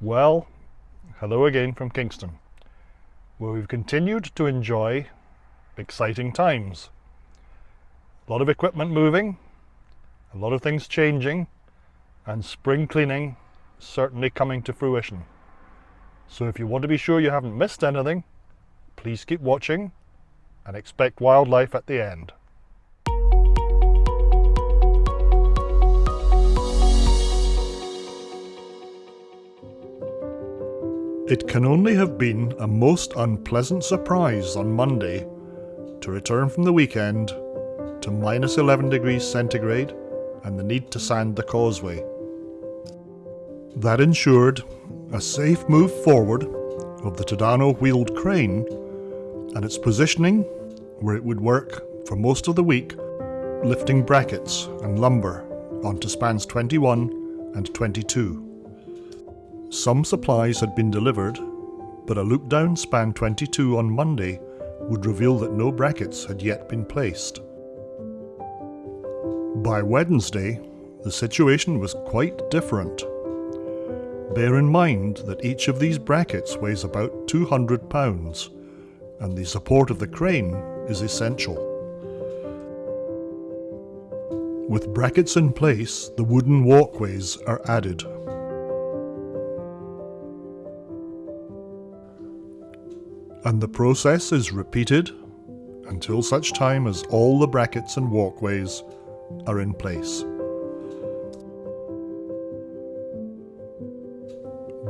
Well, hello again from Kingston, where we've continued to enjoy exciting times. A lot of equipment moving, a lot of things changing, and spring cleaning certainly coming to fruition. So if you want to be sure you haven't missed anything, please keep watching and expect wildlife at the end. It can only have been a most unpleasant surprise on Monday to return from the weekend to minus 11 degrees centigrade and the need to sand the causeway. That ensured a safe move forward of the Tadano wheeled crane and its positioning where it would work for most of the week lifting brackets and lumber onto spans 21 and 22. Some supplies had been delivered, but a loop down span 22 on Monday would reveal that no brackets had yet been placed. By Wednesday, the situation was quite different. Bear in mind that each of these brackets weighs about 200 pounds, and the support of the crane is essential. With brackets in place, the wooden walkways are added. And the process is repeated until such time as all the brackets and walkways are in place.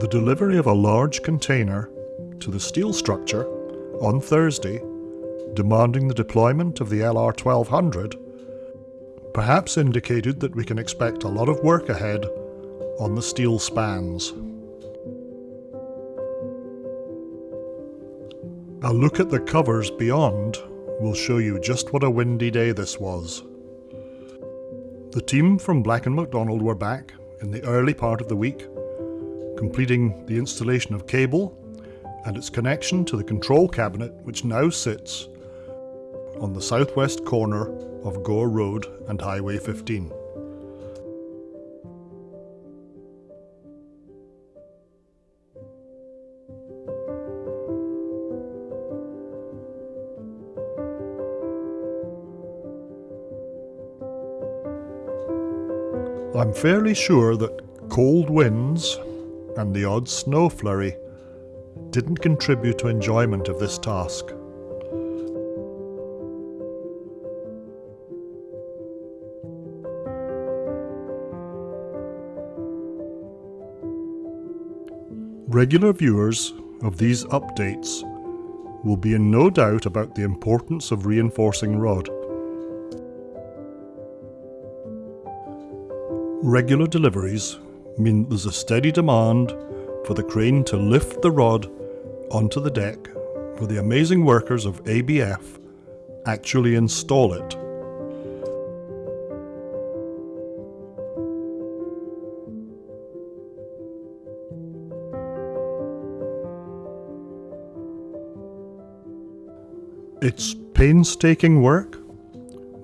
The delivery of a large container to the steel structure on Thursday, demanding the deployment of the LR1200, perhaps indicated that we can expect a lot of work ahead on the steel spans. A look at the covers beyond will show you just what a windy day this was. The team from Black & McDonald were back in the early part of the week, completing the installation of cable and its connection to the control cabinet which now sits on the southwest corner of Gore Road and Highway 15. I'm fairly sure that cold winds and the odd snow flurry didn't contribute to enjoyment of this task. Regular viewers of these updates will be in no doubt about the importance of reinforcing rod. Regular deliveries mean there's a steady demand for the crane to lift the rod onto the deck for the amazing workers of ABF actually install it. It's painstaking work,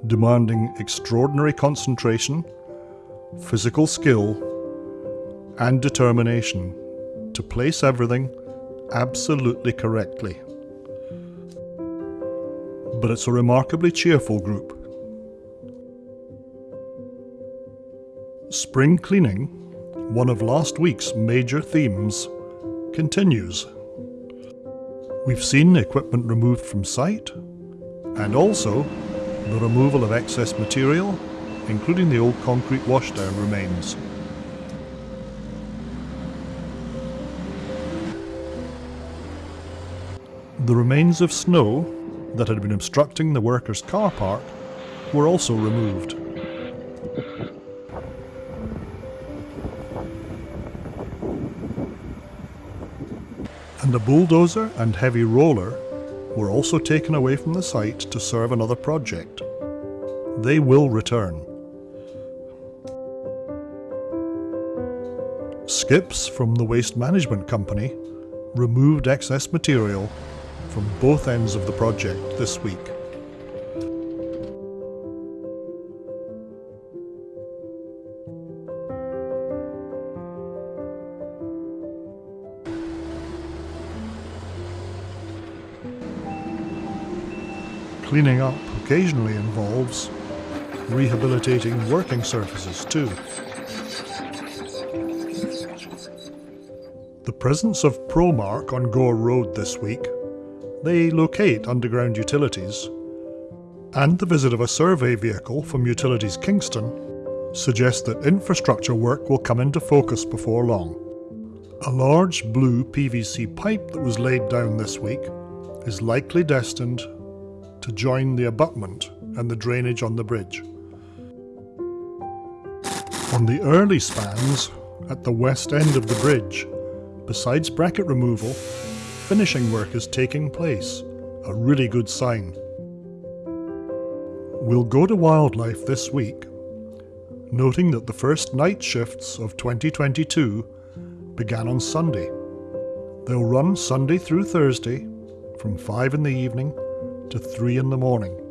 demanding extraordinary concentration physical skill, and determination to place everything absolutely correctly. But it's a remarkably cheerful group. Spring cleaning, one of last week's major themes, continues. We've seen equipment removed from site, and also the removal of excess material including the old concrete washdown remains. The remains of snow that had been obstructing the workers' car park were also removed. And a bulldozer and heavy roller were also taken away from the site to serve another project. They will return. Skips from the Waste Management Company removed excess material from both ends of the project this week. Cleaning up occasionally involves rehabilitating working surfaces too. The presence of Promark on Gore Road this week, they locate underground utilities, and the visit of a survey vehicle from Utilities Kingston suggests that infrastructure work will come into focus before long. A large blue PVC pipe that was laid down this week is likely destined to join the abutment and the drainage on the bridge. On the early spans, at the west end of the bridge, besides bracket removal, finishing work is taking place, a really good sign. We'll go to wildlife this week, noting that the first night shifts of 2022 began on Sunday. They'll run Sunday through Thursday from 5 in the evening to 3 in the morning.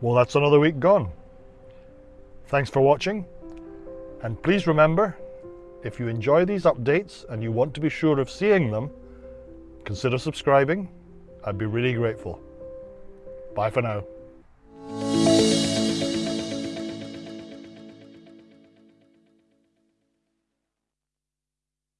Well, that's another week gone. Thanks for watching. And please remember, if you enjoy these updates and you want to be sure of seeing them, consider subscribing. I'd be really grateful. Bye for now.